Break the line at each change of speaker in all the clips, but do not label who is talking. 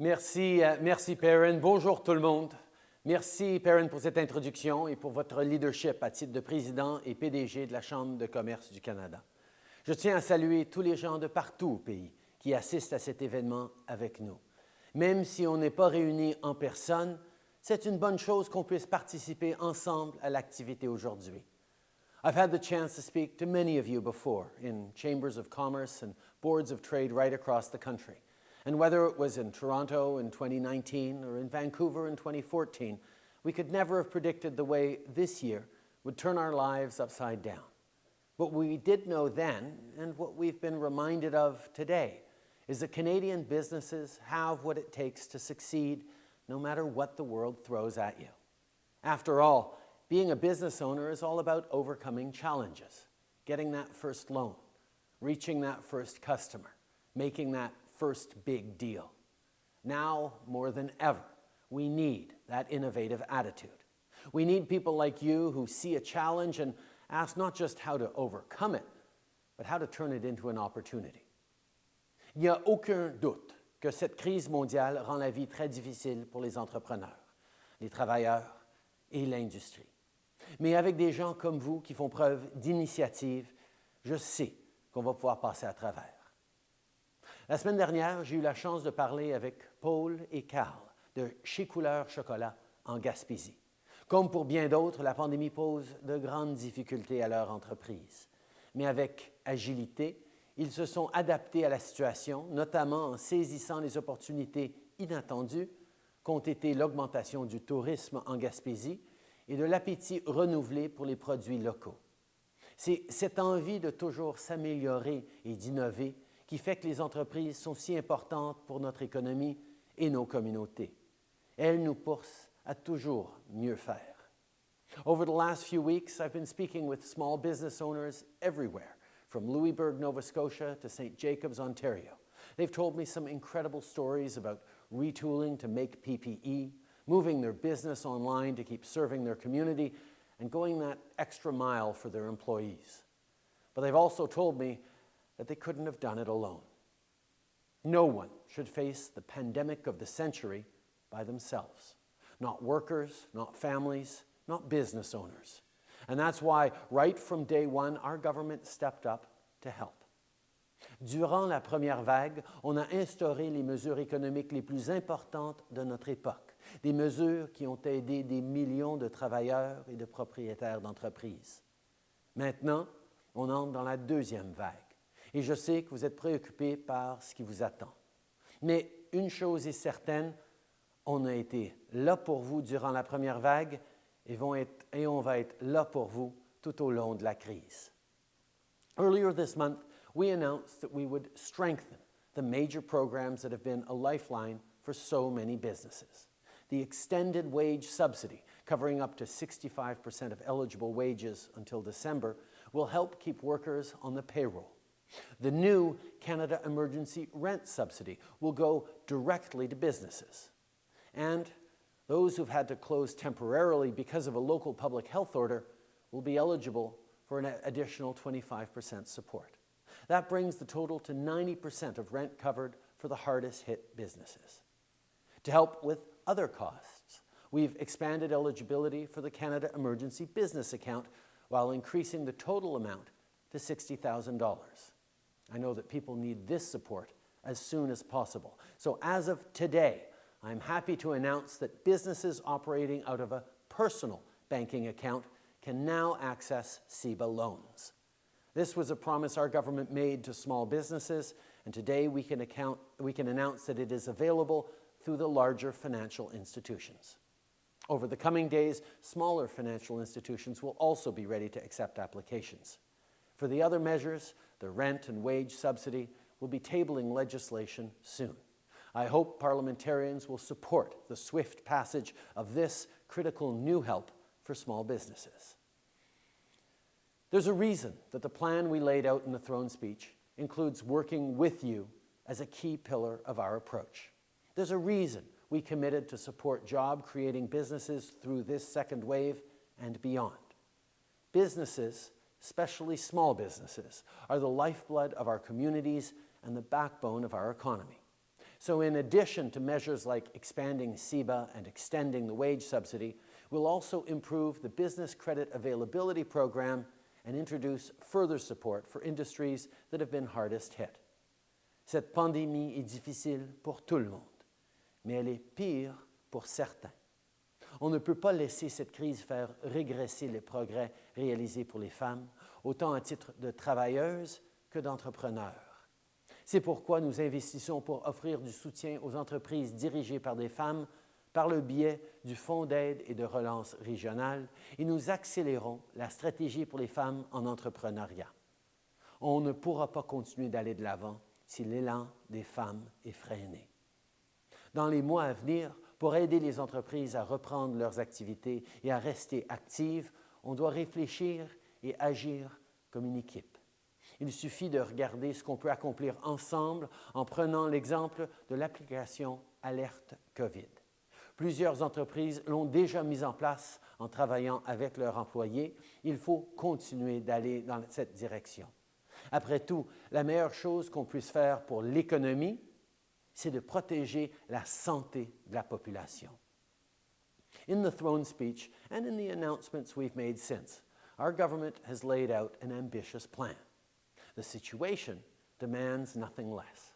Merci, euh, merci Perrin. Bonjour tout le monde. Merci Perrin pour cette introduction et pour votre leadership à titre de président et PDG de la Chambre de commerce du Canada. Je tiens à saluer tous les gens de partout au pays qui assistent à cet événement avec nous. Même si on n'est pas réunis en personne, c'est une bonne chose qu'on puisse participer ensemble à l'activité aujourd'hui. I've had the chance to speak to many of you before in chambers of commerce and boards of trade right across the country. And whether it was in Toronto in 2019 or in Vancouver in 2014, we could never have predicted the way this year would turn our lives upside down. What we did know then, and what we've been reminded of today, is that Canadian businesses have what it takes to succeed no matter what the world throws at you. After all, being a business owner is all about overcoming challenges, getting that first loan, reaching that first customer, making that first big deal. Now, more than ever, we need that innovative attitude. We need people like you who see a challenge and ask not just how to overcome it, but how to turn it into an opportunity. Il n'y a aucun doute que cette crise mondiale rend la vie très difficile pour les entrepreneurs, les travailleurs et l'industrie. Mais avec des gens comme vous qui font preuve d'initiative, je sais qu'on va pouvoir passer à travers. La semaine dernière, j'ai eu la chance de parler avec Paul et Carl de Chez Couleur Chocolat en Gaspésie. Comme pour bien d'autres, la pandémie pose de grandes difficultés à leur entreprise. Mais avec agilité, ils se sont adaptés à la situation, notamment en saisissant les opportunités inattendues qu'ont été l'augmentation du tourisme en Gaspésie et de l'appétit renouvelé pour les produits locaux. C'est cette envie de toujours s'améliorer et d'innover qui fait que les entreprises sont si importantes pour notre économie et nos communautés. Elles nous poussent à toujours mieux faire. Over the last few weeks, I've been speaking with small business owners everywhere, from Louisbourg, Nova Scotia to St. Jacobs, Ontario. They've told me some incredible stories about retooling to make PPE, moving their business online to keep serving their community, and going that extra mile for their employees. But they've also told me that they couldn't have done it alone. No one should face the pandemic of the century by themselves. Not workers, not families, not business owners. And that's why, right from day one, our government stepped up to help. Durant la première vague, on a instauré les mesures économiques les plus importantes de notre époque, des mesures qui ont aidé des millions de travailleurs et de propriétaires d'entreprises. Maintenant, on entre dans la deuxième vague et je sais que vous êtes préoccupés par ce qui vous attend. Mais une chose est certaine, on a été là pour vous durant la première vague et, vont être, et on va être là pour vous tout au long de la crise. Earlier this month, we announced that we would strengthen the major programs that have been a lifeline for so many businesses. The extended wage subsidy, covering up to 65% of eligible wages until December, will help keep workers on the payroll. The new Canada Emergency Rent Subsidy will go directly to businesses. And those who've had to close temporarily because of a local public health order will be eligible for an additional 25% support. That brings the total to 90% of rent covered for the hardest hit businesses. To help with other costs, we've expanded eligibility for the Canada Emergency Business Account while increasing the total amount to $60,000. I know that people need this support as soon as possible. So as of today, I'm happy to announce that businesses operating out of a personal banking account can now access CEBA loans. This was a promise our government made to small businesses, and today we can, account, we can announce that it is available through the larger financial institutions. Over the coming days, smaller financial institutions will also be ready to accept applications. For the other measures, the rent and wage subsidy, will be tabling legislation soon. I hope parliamentarians will support the swift passage of this critical new help for small businesses. There's a reason that the plan we laid out in the throne speech includes working with you as a key pillar of our approach. There's a reason we committed to support job-creating businesses through this second wave and beyond. Businesses especially small businesses, are the lifeblood of our communities and the backbone of our economy. So, in addition to measures like expanding CEBA and extending the wage subsidy, we'll also improve the Business Credit Availability Program and introduce further support for industries that have been hardest hit. Cette pandémie est difficile pour tout le monde, mais elle est pire pour certains. On ne peut pas laisser cette crise faire régresser les progrès réalisés pour les femmes, autant à titre de travailleuses que d'entrepreneurs. C'est pourquoi nous investissons pour offrir du soutien aux entreprises dirigées par des femmes par le biais du Fonds d'aide et de relance régionale et nous accélérons la stratégie pour les femmes en entrepreneuriat. On ne pourra pas continuer d'aller de l'avant si l'élan des femmes est freiné. Dans les mois à venir, pour aider les entreprises à reprendre leurs activités et à rester actives, on doit réfléchir et agir comme une équipe. Il suffit de regarder ce qu'on peut accomplir ensemble en prenant l'exemple de l'application Alerte COVID. Plusieurs entreprises l'ont déjà mise en place en travaillant avec leurs employés. Il faut continuer d'aller dans cette direction. Après tout, la meilleure chose qu'on puisse faire pour l'économie, c'est de protéger la santé de la population. In the throne speech and in the announcements we've made since, our government has laid out an ambitious plan. The situation demands nothing less.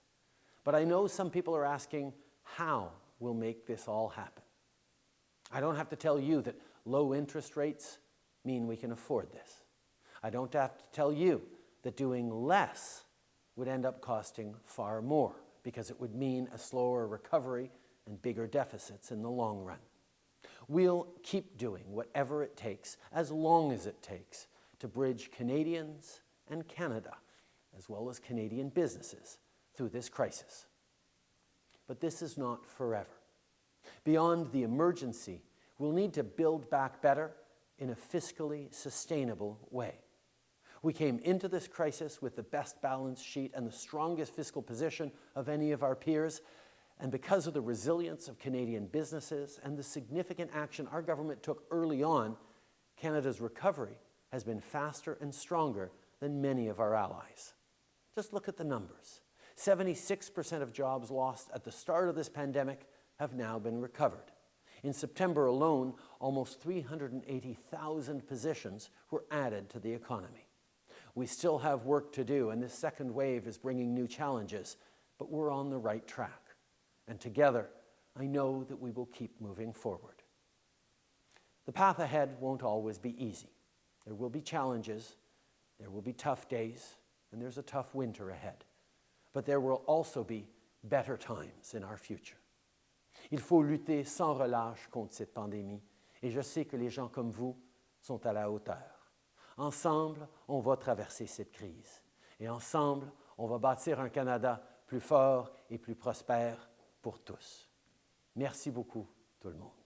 But I know some people are asking how will make this all happen. I don't have to tell you that low interest rates mean we can afford this. I don't have to tell you that doing less would end up costing far more because it would mean a slower recovery and bigger deficits in the long run. We'll keep doing whatever it takes, as long as it takes, to bridge Canadians and Canada, as well as Canadian businesses, through this crisis. But this is not forever. Beyond the emergency, we'll need to build back better in a fiscally sustainable way. We came into this crisis with the best balance sheet and the strongest fiscal position of any of our peers. And because of the resilience of Canadian businesses and the significant action our government took early on, Canada's recovery has been faster and stronger than many of our allies. Just look at the numbers. 76% of jobs lost at the start of this pandemic have now been recovered. In September alone, almost 380,000 positions were added to the economy. We still have work to do, and this second wave is bringing new challenges, but we're on the right track. And together, I know that we will keep moving forward. The path ahead won't always be easy. There will be challenges, there will be tough days, and there's a tough winter ahead. But there will also be better times in our future. Il faut lutter sans relâche contre cette pandémie, et je sais que les gens comme vous sont à la hauteur. Ensemble, on va traverser cette crise. Et ensemble, on va bâtir un Canada plus fort et plus prospère pour tous. Merci beaucoup, tout le monde.